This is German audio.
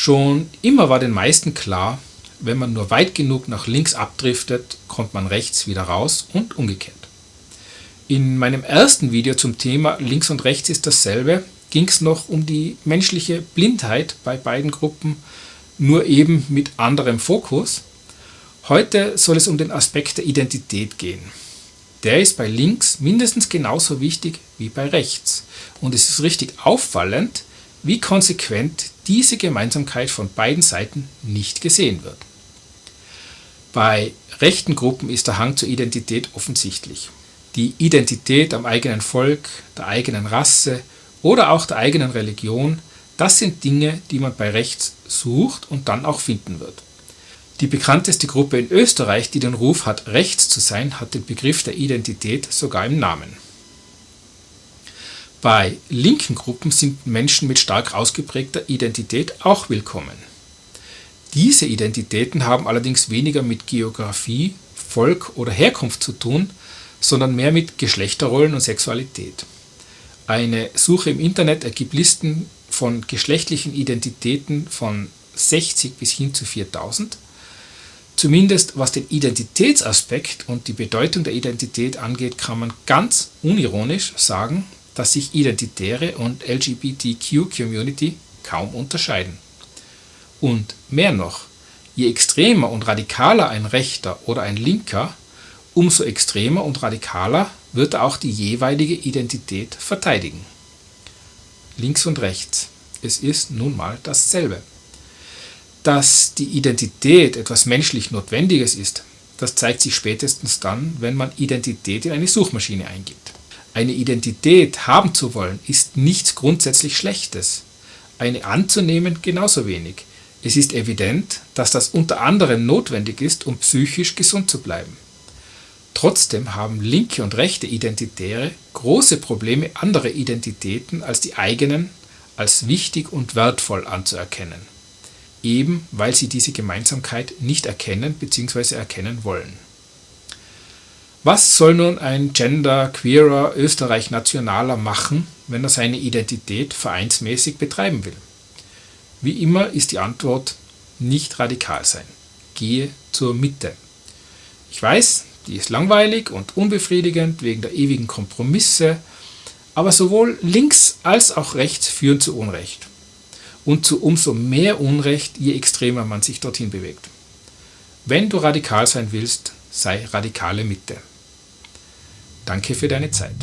Schon immer war den meisten klar, wenn man nur weit genug nach links abdriftet, kommt man rechts wieder raus und umgekehrt. In meinem ersten Video zum Thema links und rechts ist dasselbe, ging es noch um die menschliche Blindheit bei beiden Gruppen, nur eben mit anderem Fokus. Heute soll es um den Aspekt der Identität gehen. Der ist bei links mindestens genauso wichtig wie bei rechts. Und es ist richtig auffallend, wie konsequent diese Gemeinsamkeit von beiden Seiten nicht gesehen wird. Bei rechten Gruppen ist der Hang zur Identität offensichtlich. Die Identität am eigenen Volk, der eigenen Rasse oder auch der eigenen Religion, das sind Dinge, die man bei rechts sucht und dann auch finden wird. Die bekannteste Gruppe in Österreich, die den Ruf hat, rechts zu sein, hat den Begriff der Identität sogar im Namen. Bei linken Gruppen sind Menschen mit stark ausgeprägter Identität auch willkommen. Diese Identitäten haben allerdings weniger mit Geografie, Volk oder Herkunft zu tun, sondern mehr mit Geschlechterrollen und Sexualität. Eine Suche im Internet ergibt Listen von geschlechtlichen Identitäten von 60 bis hin zu 4000. Zumindest was den Identitätsaspekt und die Bedeutung der Identität angeht, kann man ganz unironisch sagen, dass sich Identitäre und LGBTQ-Community kaum unterscheiden. Und mehr noch, je extremer und radikaler ein Rechter oder ein Linker, umso extremer und radikaler wird auch die jeweilige Identität verteidigen. Links und rechts. Es ist nun mal dasselbe. Dass die Identität etwas menschlich Notwendiges ist, das zeigt sich spätestens dann, wenn man Identität in eine Suchmaschine eingibt. Eine Identität haben zu wollen, ist nichts grundsätzlich Schlechtes. Eine anzunehmen genauso wenig. Es ist evident, dass das unter anderem notwendig ist, um psychisch gesund zu bleiben. Trotzdem haben linke und rechte Identitäre große Probleme, andere Identitäten als die eigenen als wichtig und wertvoll anzuerkennen, eben weil sie diese Gemeinsamkeit nicht erkennen bzw. erkennen wollen. Was soll nun ein Gender, Queerer, Österreich-Nationaler machen, wenn er seine Identität vereinsmäßig betreiben will? Wie immer ist die Antwort nicht radikal sein. Gehe zur Mitte. Ich weiß, die ist langweilig und unbefriedigend wegen der ewigen Kompromisse, aber sowohl links als auch rechts führen zu Unrecht. Und zu umso mehr Unrecht, je extremer man sich dorthin bewegt. Wenn du radikal sein willst, sei radikale Mitte. Danke für deine Zeit.